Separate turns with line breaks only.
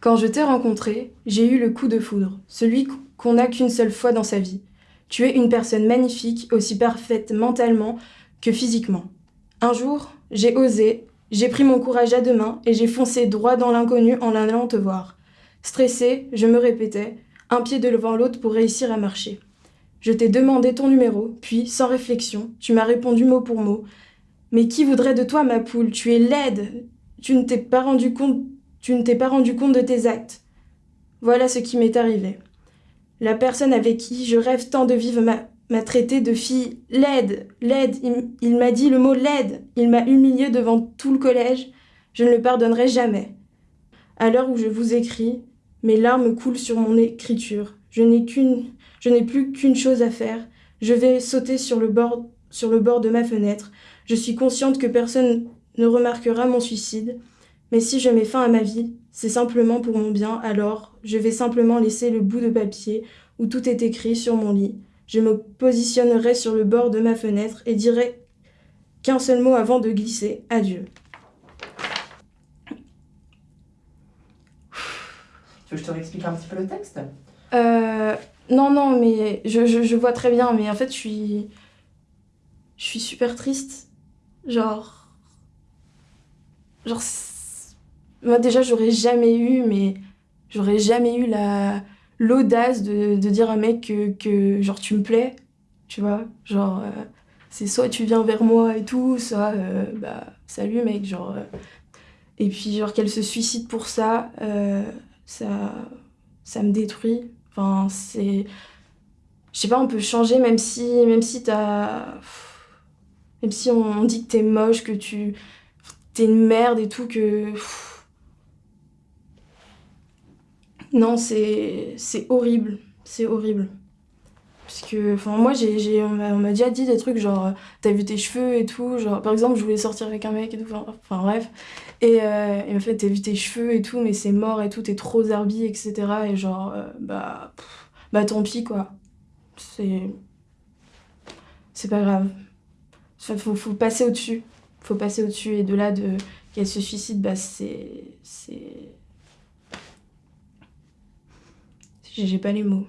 Quand je t'ai rencontré, j'ai eu le coup de foudre, celui qu'on n'a qu'une seule fois dans sa vie. Tu es une personne magnifique, aussi parfaite mentalement que physiquement. Un jour, j'ai osé, j'ai pris mon courage à deux mains et j'ai foncé droit dans l'inconnu en allant te voir. Stressée, je me répétais, un pied devant l'autre pour réussir à marcher. Je t'ai demandé ton numéro, puis, sans réflexion, tu m'as répondu mot pour mot. Mais qui voudrait de toi, ma poule? Tu es laide Tu ne t'es pas rendu compte tu ne t'es pas rendu compte de tes actes. Voilà ce qui m'est arrivé. La personne avec qui je rêve tant de vivre m'a traité de fille laide, laide. Il, m'a dit le mot laide. Il m'a humilié devant tout le collège. Je ne le pardonnerai jamais. À l'heure où je vous écris, mes larmes coulent sur mon écriture. Je n'ai qu'une, je n'ai plus qu'une chose à faire. Je vais sauter sur le bord, sur le bord de ma fenêtre. Je suis consciente que personne ne remarquera mon suicide. Mais si je mets fin à ma vie, c'est simplement pour mon bien, alors je vais simplement laisser le bout de papier où tout est écrit sur mon lit. Je me positionnerai sur le bord de ma fenêtre et dirai qu'un seul mot avant de glisser. Adieu.
Tu veux que je te réexplique un petit peu le texte?
Euh, non, non, mais je, je, je vois très bien, mais en fait, je suis. Je suis super triste. Genre. Genre. Moi, déjà, j'aurais jamais eu, mais. J'aurais jamais eu la l'audace de, de dire à un mec que, que, genre, tu me plais. Tu vois Genre. euh, c'est soit tu viens vers moi et tout, soit. euh, bah, salut, mec. Genre. euh, Et puis, genre, qu'elle se suicide pour ça, euh, ça. Ça me détruit. Enfin, c'est. Je sais pas, on peut changer même si, même si t'as. Même si on, on dit que t'es moche, que tu. T'es une merde et tout, que. Non, c'est. Horrible. C'est horrible. Parce que. Enfin, moi, j'ai, on m'a déjà dit des trucs genre. euh, T'as vu tes cheveux et tout. Genre, par exemple, je voulais sortir avec un mec et tout. Enfin, bref. Et euh, il m'a fait, t'as vu tes cheveux et tout, mais c'est mort et tout, t'es trop zarbi, etc. Et genre, euh, bah. bah tant pis, quoi. C'est. C'est pas grave. Enfin, faut, faut passer au-dessus. Faut passer au-dessus. Et de là, de qu'elle se suicide, bah c'est. C'est. J'ai j'ai pas les mots.